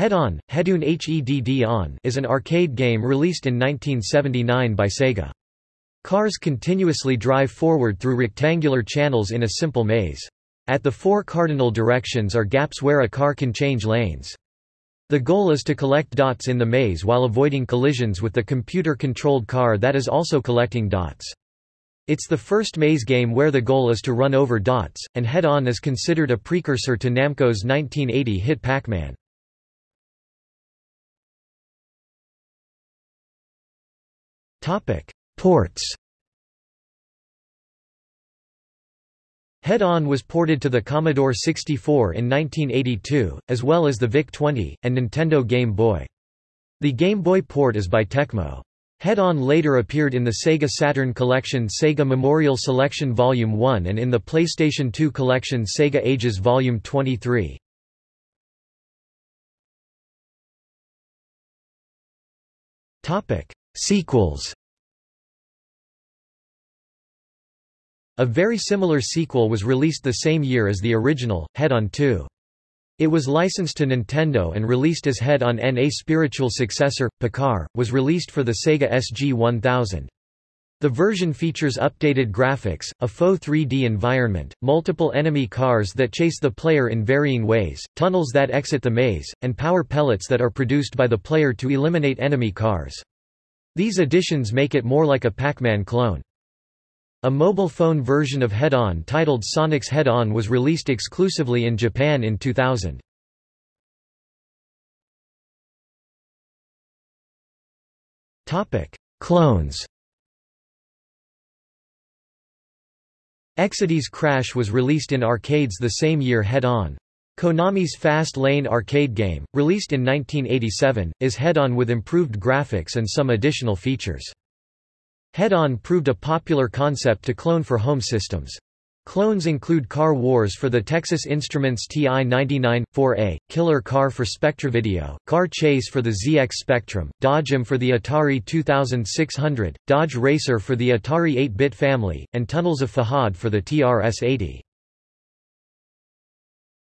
Head On, Hedun HEDD On is an arcade game released in 1979 by Sega. Cars continuously drive forward through rectangular channels in a simple maze. At the four cardinal directions are gaps where a car can change lanes. The goal is to collect dots in the maze while avoiding collisions with the computer-controlled car that is also collecting dots. It's the first maze game where the goal is to run over dots, and Head On is considered a precursor to Namco's 1980 hit Pac-Man. Ports Head On was ported to the Commodore 64 in 1982, as well as the VIC-20, and Nintendo Game Boy. The Game Boy port is by Tecmo. Head On later appeared in the Sega Saturn Collection Sega Memorial Selection Volume 1 and in the PlayStation 2 Collection Sega Ages Volume 23. Sequels A very similar sequel was released the same year as the original, Head On 2. It was licensed to Nintendo and released as Head On N. A spiritual successor, Pacar, was released for the Sega SG-1000. The version features updated graphics, a faux 3D environment, multiple enemy cars that chase the player in varying ways, tunnels that exit the maze, and power pellets that are produced by the player to eliminate enemy cars. These additions make it more like a Pac-Man clone. A mobile phone version of Head On titled Sonic's Head On was released exclusively in Japan in 2000. Clones Exidy's Crash was released in arcades the same year Head On. Konami's Fast Lane arcade game, released in 1987, is Head On with improved graphics and some additional features. Head-On proved a popular concept to clone for home systems. Clones include Car Wars for the Texas Instruments TI-99, 4A, Killer Car for SpectraVideo, Car Chase for the ZX Spectrum, Dodge 'Em for the Atari 2600, Dodge Racer for the Atari 8-bit family, and Tunnels of Fahad for the TRS-80.